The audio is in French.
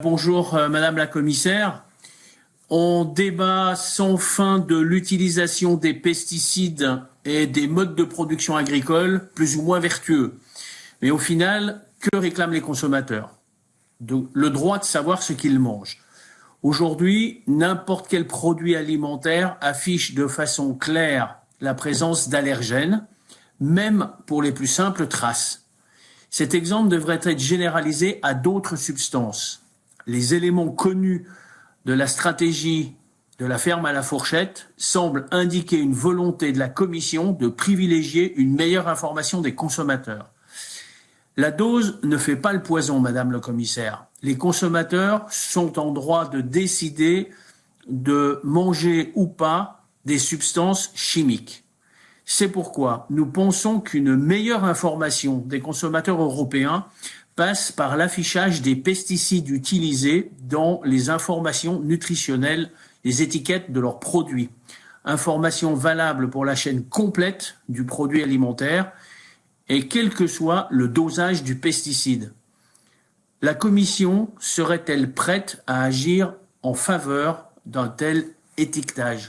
Bonjour euh, Madame la Commissaire. On débat sans fin de l'utilisation des pesticides et des modes de production agricole plus ou moins vertueux. Mais au final, que réclament les consommateurs? Le droit de savoir ce qu'ils mangent. Aujourd'hui, n'importe quel produit alimentaire affiche de façon claire la présence d'allergènes, même pour les plus simples traces. Cet exemple devrait être généralisé à d'autres substances les éléments connus de la stratégie de la ferme à la fourchette semblent indiquer une volonté de la Commission de privilégier une meilleure information des consommateurs. La dose ne fait pas le poison, Madame le Commissaire. Les consommateurs sont en droit de décider de manger ou pas des substances chimiques. C'est pourquoi nous pensons qu'une meilleure information des consommateurs européens passe par l'affichage des pesticides utilisés dans les informations nutritionnelles, les étiquettes de leurs produits. Informations valables pour la chaîne complète du produit alimentaire et quel que soit le dosage du pesticide. La Commission serait-elle prête à agir en faveur d'un tel étiquetage?